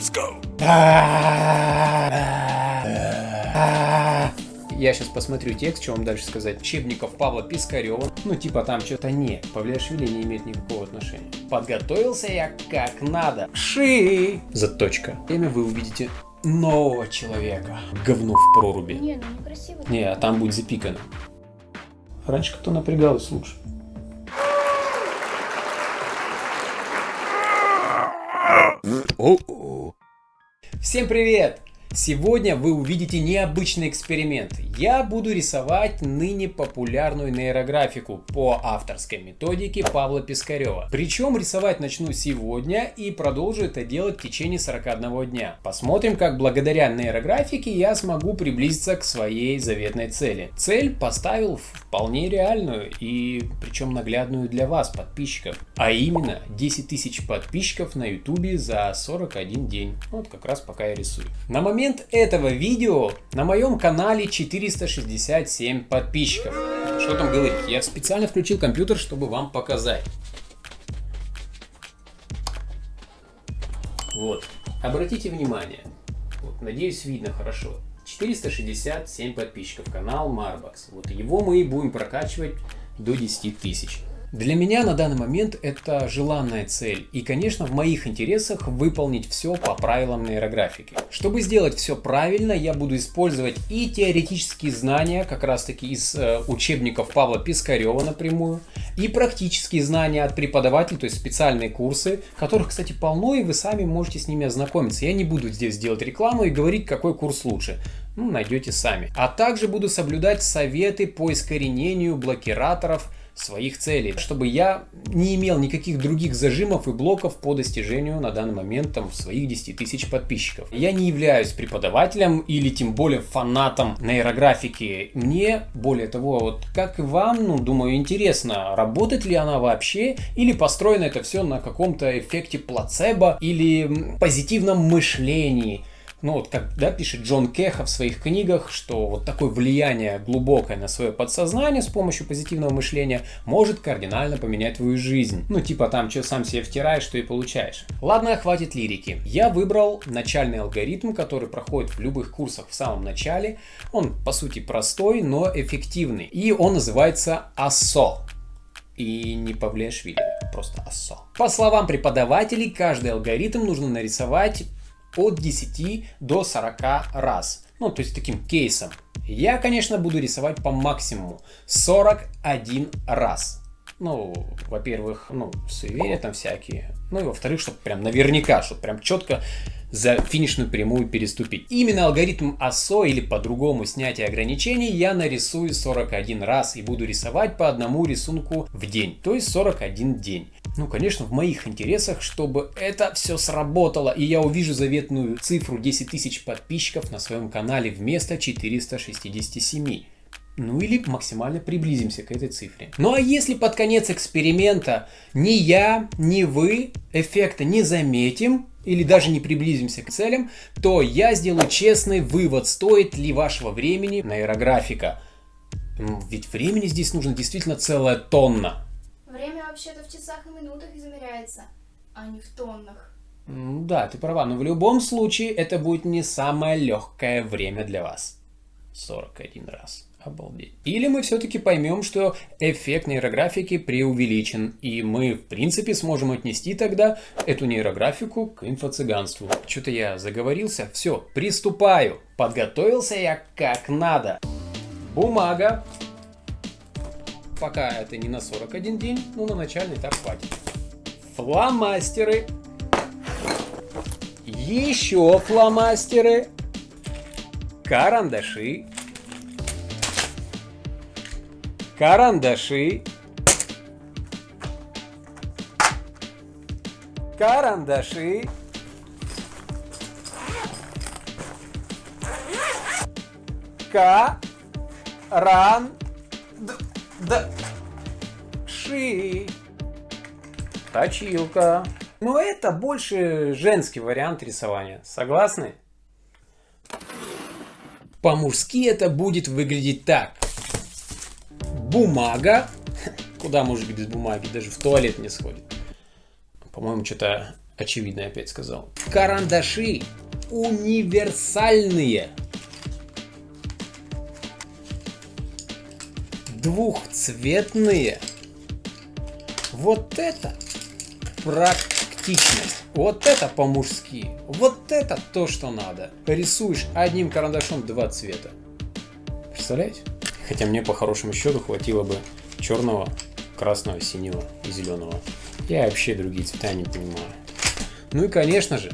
Let's go. Я сейчас посмотрю текст, что вам дальше сказать. Учебников Павла Пискарева. Ну, типа там что-то не. Павлиашвили не имеет никакого отношения. Подготовился я как надо. Ши! Заточка. Время вы увидите нового человека. Говно в проруби. Не, ну некрасиво. Не, а там будет запикано. Раньше кто напрягалась лучше. О-о. Всем привет! Сегодня вы увидите необычный эксперимент. Я буду рисовать ныне популярную нейрографику по авторской методике Павла Пискарева. Причем рисовать начну сегодня и продолжу это делать в течение 41 дня. Посмотрим, как благодаря нейрографике я смогу приблизиться к своей заветной цели. Цель поставил вполне реальную и причем наглядную для вас, подписчиков. А именно 10 тысяч подписчиков на ютубе за 41 день. Вот как раз пока я рисую. На момент момент этого видео на моем канале 467 подписчиков. Что там говорить? Я специально включил компьютер, чтобы вам показать. Вот. Обратите внимание. Вот, надеюсь, видно хорошо. 467 подписчиков. Канал Marbox. Вот его мы и будем прокачивать до 10 тысяч. Для меня на данный момент это желанная цель. И, конечно, в моих интересах выполнить все по правилам нейрографики. Чтобы сделать все правильно, я буду использовать и теоретические знания, как раз таки из э, учебников Павла Пискарева напрямую, и практические знания от преподавателей, то есть специальные курсы, которых, кстати, полно, и вы сами можете с ними ознакомиться. Я не буду здесь делать рекламу и говорить, какой курс лучше. Ну, найдете сами. А также буду соблюдать советы по искоренению блокираторов, своих целей, чтобы я не имел никаких других зажимов и блоков по достижению на данный момент там своих 10 тысяч подписчиков. Я не являюсь преподавателем или тем более фанатом нейрографики. Мне, более того, вот как и вам, ну, думаю, интересно, работает ли она вообще или построено это все на каком-то эффекте плацебо или позитивном мышлении. Ну вот, как да, пишет Джон Кеха в своих книгах, что вот такое влияние глубокое на свое подсознание с помощью позитивного мышления может кардинально поменять твою жизнь. Ну типа там, что сам себе втираешь, что и получаешь. Ладно, хватит лирики. Я выбрал начальный алгоритм, который проходит в любых курсах в самом начале. Он по сути простой, но эффективный. И он называется АСО и не Павлиашвили, просто АСО. По словам преподавателей, каждый алгоритм нужно нарисовать от 10 до 40 раз. Ну, то есть таким кейсом. Я, конечно, буду рисовать по максимуму 41 раз. Ну, во-первых, ну, суеверия там всякие. Ну и во-вторых, чтобы прям наверняка, чтобы прям четко за финишную прямую переступить. Именно алгоритм АСО или по-другому снятие ограничений я нарисую 41 раз и буду рисовать по одному рисунку в день, то есть 41 день. Ну, конечно, в моих интересах, чтобы это все сработало, и я увижу заветную цифру 10 тысяч подписчиков на своем канале вместо 467. Ну или максимально приблизимся к этой цифре. Ну а если под конец эксперимента ни я, ни вы эффекта не заметим, или даже не приблизимся к целям, то я сделаю честный вывод, стоит ли вашего времени нейрографика. Ведь времени здесь нужно действительно целая тонна. Время вообще-то в часах и минутах измеряется, а не в тоннах. Да, ты права, но в любом случае это будет не самое легкое время для вас. 41 раз. Обалдеть. Или мы все-таки поймем, что эффект нейрографики преувеличен, и мы, в принципе, сможем отнести тогда эту нейрографику к инфо-цыганству. Что-то я заговорился. Все, приступаю. Подготовился я как надо. Бумага. Пока это не на 41 день, но на начальный этап хватит. Фломастеры. Еще фломастеры. Карандаши карандаши, карандаши, карандаши, точилка. Но это больше женский вариант рисования. Согласны? По-мужски это будет выглядеть так бумага. Куда быть без бумаги? Даже в туалет не сходит. По-моему, что-то очевидно опять сказал. Карандаши универсальные. Двухцветные. Вот это практичность. Вот это по-мужски. Вот это то, что надо. Рисуешь одним карандашом два цвета. Представляете? Хотя мне по хорошему счету хватило бы черного, красного, синего и зеленого. Я вообще другие цвета не понимаю. Ну и конечно же,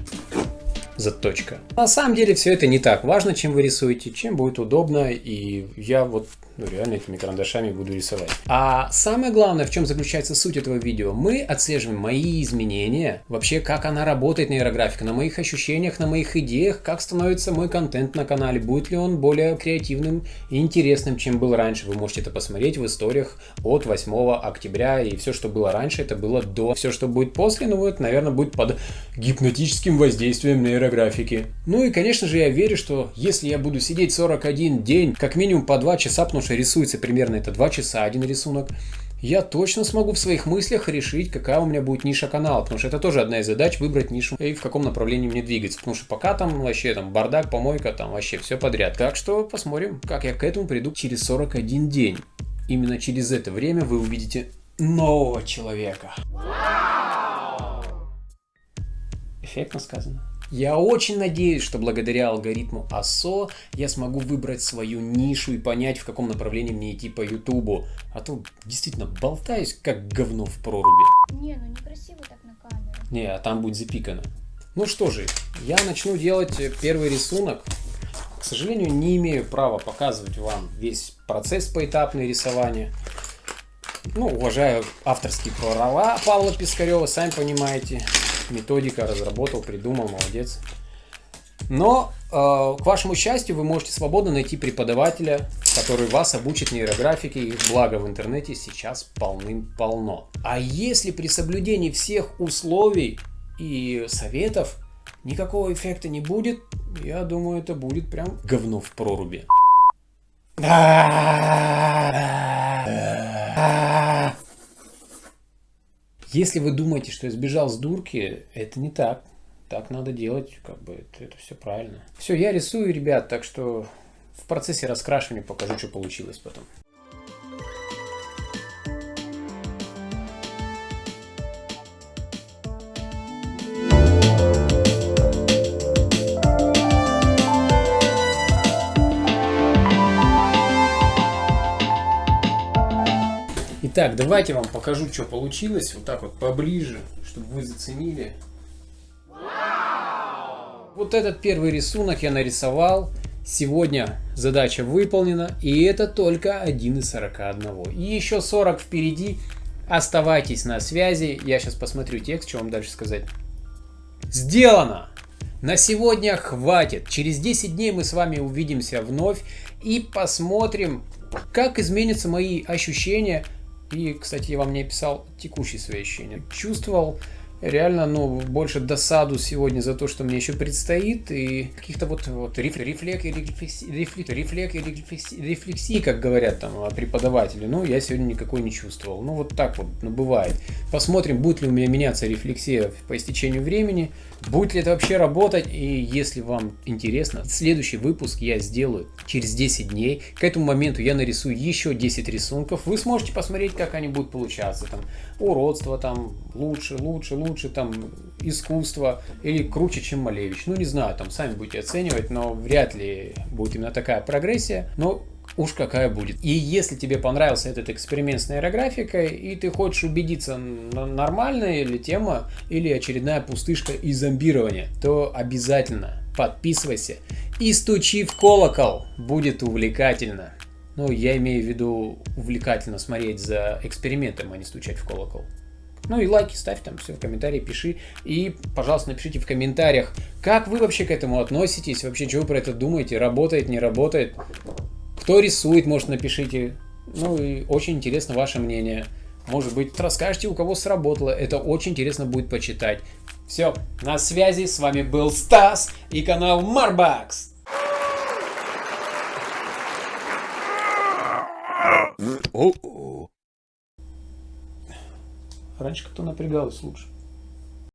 заточка. На самом деле все это не так важно, чем вы рисуете, чем будет удобно, и я вот ну, реально этими карандашами буду рисовать. А самое главное, в чем заключается суть этого видео, мы отслеживаем мои изменения, вообще как она работает нейрографика, на моих ощущениях, на моих идеях, как становится мой контент на канале, будет ли он более креативным и интересным, чем был раньше. Вы можете это посмотреть в историях от 8 октября, и все, что было раньше, это было до. Все, что будет после, ну вот, наверное, будет под гипнотическим воздействием нейрографики. Ну и, конечно же, я верю, что если я буду сидеть 41 день, как минимум по 2 часа, потому что рисуется примерно это 2 часа один рисунок, я точно смогу в своих мыслях решить, какая у меня будет ниша канала, потому что это тоже одна из задач, выбрать нишу и в каком направлении мне двигаться, потому что пока там вообще там бардак, помойка, там вообще все подряд. Так что посмотрим, как я к этому приду через 41 день. Именно через это время вы увидите нового человека. Эффектно сказано. Я очень надеюсь, что благодаря алгоритму АСО я смогу выбрать свою нишу и понять, в каком направлении мне идти по Ютубу. А то действительно болтаюсь, как говно в проруби. Не, ну некрасиво так на камеру. Не, а там будет запикано. Ну что же, я начну делать первый рисунок. К сожалению, не имею права показывать вам весь процесс поэтапного рисования. Ну, уважаю авторские права Павла Пискарева, сами понимаете методика разработал, придумал, молодец. Но, э, к вашему счастью, вы можете свободно найти преподавателя, который вас обучит нейрографике, и благо в интернете сейчас полным-полно. А если при соблюдении всех условий и советов никакого эффекта не будет, я думаю, это будет прям говно в проруби. Если вы думаете, что я сбежал с дурки, это не так. Так надо делать, как бы это, это все правильно. Все, я рисую, ребят, так что в процессе раскрашивания покажу, что получилось потом. Итак, давайте вам покажу, что получилось. Вот так вот поближе, чтобы вы заценили. Вот этот первый рисунок я нарисовал. Сегодня задача выполнена. И это только один из 41. И еще 40 впереди. Оставайтесь на связи. Я сейчас посмотрю текст, что вам дальше сказать. Сделано! На сегодня хватит. Через 10 дней мы с вами увидимся вновь и посмотрим, как изменятся мои ощущения и, кстати, я вам не описал текущие свои ощущения. Чувствовал реально, ну, больше досаду сегодня за то, что мне еще предстоит, и каких-то вот, вот рефлек, рефлек, рефлексии, рефлек, рефлек, рефлексии, рефлексии, как говорят там преподаватели, ну, я сегодня никакой не чувствовал. Ну, вот так вот, ну, бывает. Посмотрим, будет ли у меня меняться рефлексия по истечению времени, будет ли это вообще работать, и если вам интересно, следующий выпуск я сделаю через 10 дней. К этому моменту я нарисую еще 10 рисунков, вы сможете посмотреть, как они будут получаться, там, уродство, там, лучше, лучше, лучше лучше там искусство или круче, чем Малевич. Ну, не знаю, там сами будете оценивать, но вряд ли будет именно такая прогрессия. Но уж какая будет. И если тебе понравился этот эксперимент с нейрографикой, и ты хочешь убедиться, нормальная ли тема, или очередная пустышка и зомбирование, то обязательно подписывайся и стучи в колокол. Будет увлекательно. Ну, я имею в виду увлекательно смотреть за экспериментом, а не стучать в колокол. Ну и лайки ставь там, все в комментарии пиши. И, пожалуйста, напишите в комментариях, как вы вообще к этому относитесь, вообще, что вы про это думаете, работает, не работает. Кто рисует, может, напишите. Ну и очень интересно ваше мнение. Может быть, расскажете, у кого сработало. Это очень интересно будет почитать. Все, на связи. С вами был Стас и канал Марбакс. Раньше как-то напрягалось лучше.